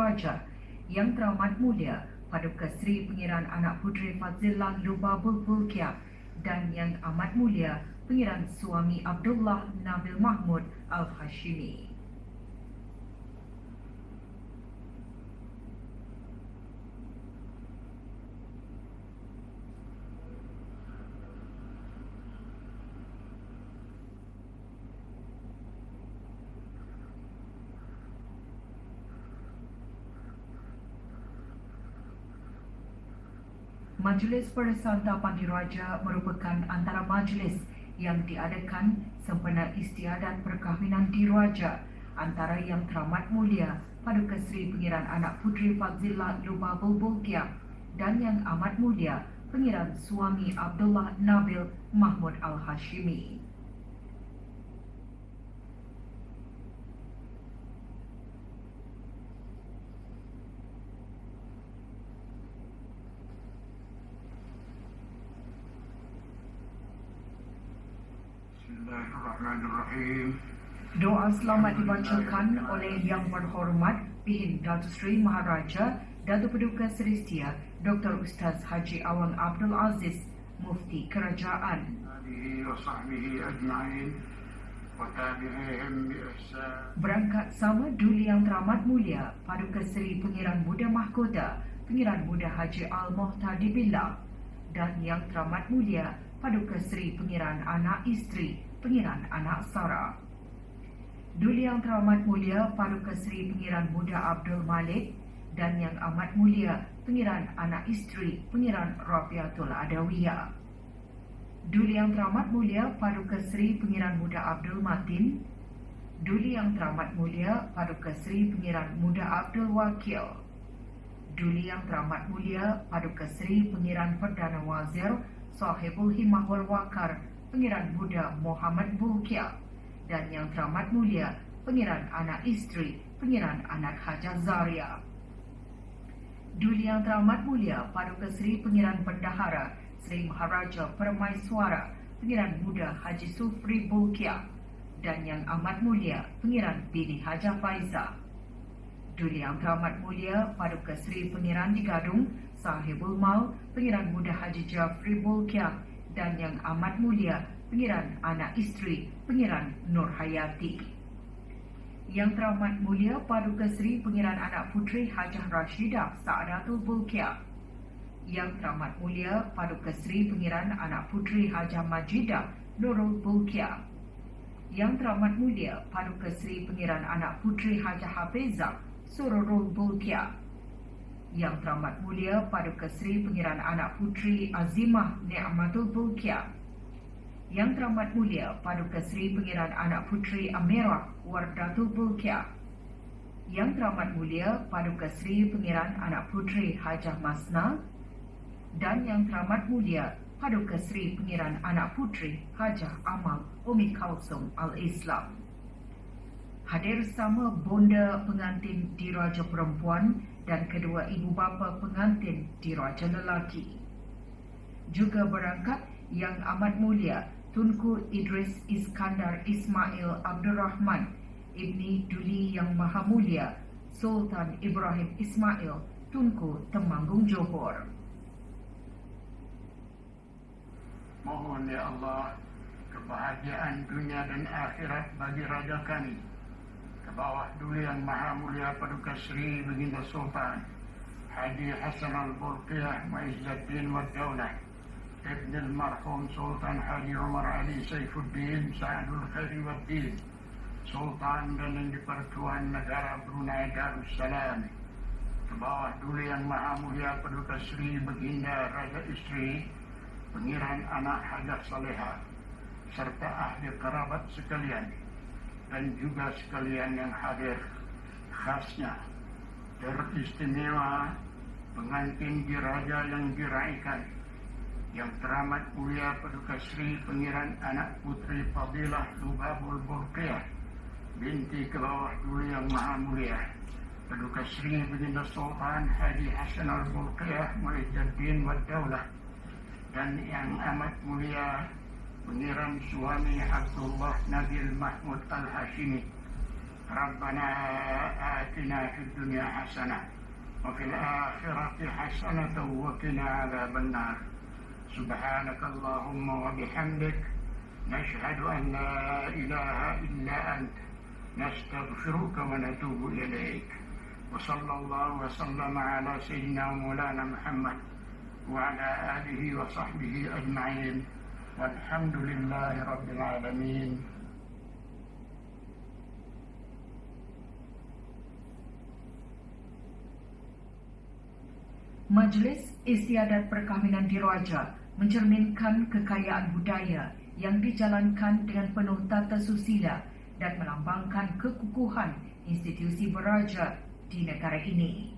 diraja yang teramat mulia Paduka Seri Pengiran Anak Puteri Fazillah Lubabul Bulkia dan yang amat mulia Pengiran Suami Abdullah Nabil Mahmud Al-Hashimi. Majlis Persantapan Diraja merupakan antara majlis yang diadakan sempena istiadat perkahwinan diraja antara yang teramat mulia Paduka Seri Pengiran Anak Puteri Fazillah Lubabul Bulkia dan yang amat mulia Pengiran Suami Abdullah Nabil Mahmud Al-Hashimi. Doa selamat dibacakan oleh Yang Berhormat Pihin Datu Sri Maharaja Datu Peduka Seri Setia Dr. Ustaz Haji Awang Abdul Aziz Mufti Kerajaan. Berangkat sama duli yang teramat mulia Paduka Seri Pengiran Muda Mahkota Pengiran Muda Haji Al-Muhtadi Billah dan yang teramat mulia Paduka Seri Pengiran Anak Isteri. Pengiran Anak Sara. Duli Yang Teramat Mulia Paduka Seri Pengiran Muda Abdul Malik dan Yang Amat Mulia Pengiran Anak Isteri Pengiran Rafiatul Adawiyah. Duli Yang Teramat Mulia Paduka Seri Pengiran Muda Abdul Matin Duli Yang Teramat Mulia Paduka Seri Pengiran Muda Abdul Wakil Duli Yang Teramat Mulia Paduka Seri Pengiran Perdana Wazir Sahibul Himmah wal Wakar Pengiran Muda Muhammad Bulkia dan Yang Teramat Mulia Pengiran Anak Isteri Pengiran Anak Hajar Zaria. Duli Yang Teramat Mulia Paduka Seri Pengiran Bendahara Seri Maharaja Permaiswara Pengiran Muda Haji Sufri Bulkia dan Yang Amat Mulia Pengiran Bini Haja Faiza. Duli Yang Teramat Mulia Paduka Seri Pengiran di Gadung Sahibul Mal Pengiran Muda Haji Jafri Bulkia dan Yang Amat Mulia Pengiran Anak Isteri Pengiran Nur Hayati. Yang Teramat Mulia Paduka Seri Pengiran Anak Puteri Hajah Rashidah Saadatul Bulkia yang Teramat Mulia Paduka Seri Pengiran Anak Puteri Hajah Majidah Nurul Bulkia. Yang Teramat Mulia Paduka Seri Pengiran Anak Puteri Hajah Hafizah Sururul Bulkia. Yang Teramat Mulia Paduka Seri Pengiran Anak Puteri Azimah Ni'matul Bulkia. Yang Teramat Mulia Paduka Seri Pengiran Anak Puteri Amirah Wardatul Bulkia. Yang Teramat Mulia Paduka Seri Pengiran Anak Puteri Hajah Masna dan Yang Teramat Mulia Paduka Seri Pengiran Anak Puteri Hajah Amal Umi Kausum Al-Islam. Hadir sama bonda pengantin diraja perempuan dan kedua ibu bapa pengantin diraja lelaki. Juga berangkat Yang Amat Mulia Tunku Idris Iskandar Ismail Abdul Rahman Ibni Duli Yang Maha Mulia Sultan Ibrahim Ismail Tunku Temanggung Johor. Mohon ya Allah kebahagiaan dunia dan akhirat bagi raja kami. Ke bawah Duli Yang Maha Mulia Paduka Seri Baginda Sultan Haji Hasan Al-Burqiyah Ma'izzaddin wa Daulah Ibn al-Marhum Sultan Haji Umar Ali Saifuddin Sa'adul Khairi wa Din Sultan dan yang dipertuan negara Brunei Darussalam. Ke bawah Duli Yang Maha Mulia Paduka Seri Baginda Raja Isteri pengiran anak hajat saleha serta ahli kerabat sekalian dan juga sekalian yang hadir. Khasnya teristimewa pengantin diraja yang diraikan yang teramat mulia Paduka Sri Pengiran Anak Putri Fadilah Lubabul Burqiyah binti ke bawah dulu yang maha mulia. Paduka Sri Baginda Sultan Haji Hasan Al-Burqiyah Mu'izzuddin wa Daulah dan yang amat mulia pengiram suami Abdullah Nabil Mahmud Al-Hashimi ربنا آتنا في الدنيا حسنة وفي الآخرة حسنة وقنا عذاب النار. سبحانك اللهم وبحمدك نشهد أن لا إله إلا أنت. نستغفرك ونتوب إليك. وصلى الله وسلم على سيدنا مولانا محمد وعلى آله وصحبه أجمعين. والحمد لله رب العالمين Majlis Istiadat Perkahwinan Diraja mencerminkan kekayaan budaya yang dijalankan dengan penuh tata susila dan melambangkan kekukuhan institusi beraja di negara ini.